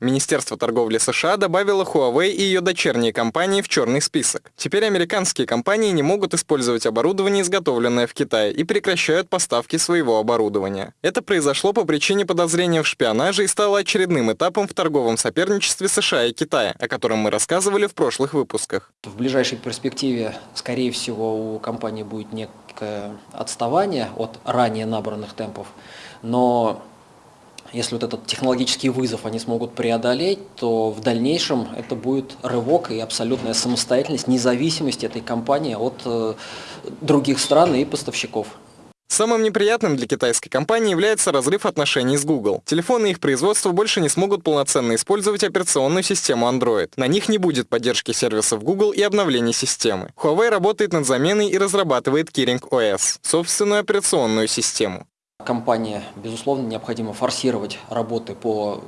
Министерство торговли США добавило Huawei и ее дочерние компании в черный список. Теперь американские компании не могут использовать оборудование, изготовленное в Китае, и прекращают поставки своего оборудования. Это произошло по причине подозрения в шпионаже и стало очередным этапом в торговом соперничестве США и Китая, о котором мы рассказывали в прошлых выпусках. В ближайшей перспективе, скорее всего, у компании будет некое отставание от ранее набранных темпов, но если вот этот технологический вызов они смогут преодолеть, то в дальнейшем это будет рывок и абсолютная самостоятельность, независимость этой компании от э, других стран и поставщиков. Самым неприятным для китайской компании является разрыв отношений с Google. Телефоны их производства больше не смогут полноценно использовать операционную систему Android. На них не будет поддержки сервисов Google и обновления системы. Huawei работает над заменой и разрабатывает Kirin OS, собственную операционную систему. Компания, безусловно, необходимо форсировать работы по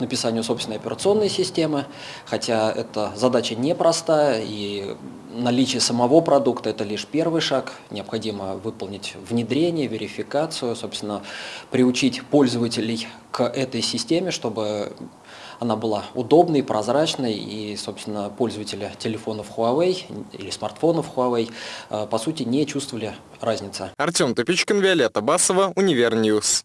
написанию собственной операционной системы, хотя эта задача непростая, и наличие самого продукта – это лишь первый шаг. Необходимо выполнить внедрение, верификацию, собственно, приучить пользователей этой системе, чтобы она была удобной, прозрачной, и, собственно, пользователи телефонов Huawei или смартфонов Huawei, э, по сути, не чувствовали разницы. Артем Топичкин, Виолетта Басова, Univer News.